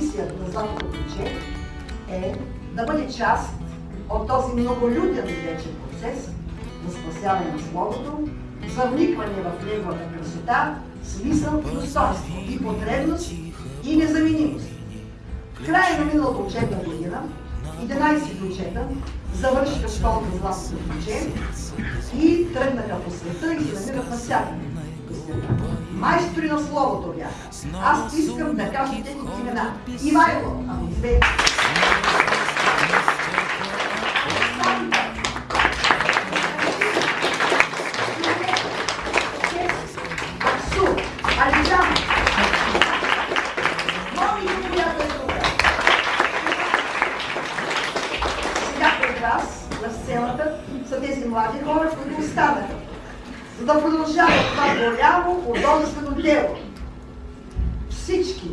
мисията на Златото ключе е да бъде част от този многолюден вече процес на спасяване на Словото, за вникване в неговата красота, смисъл, достоинство и потребност и незаменимост. В края на миналата учебна година 11 учета завършиха школата Златото ключе и тръгнаха по света и се намират навсякъде. Майстори на Словото бяха. Аз искам да кажа техните имена. Ивайло, ако бяха тук. Сега пред вас на сцената са тези млади хора, които останаха, за да продължават това голямо художествено дело. Всички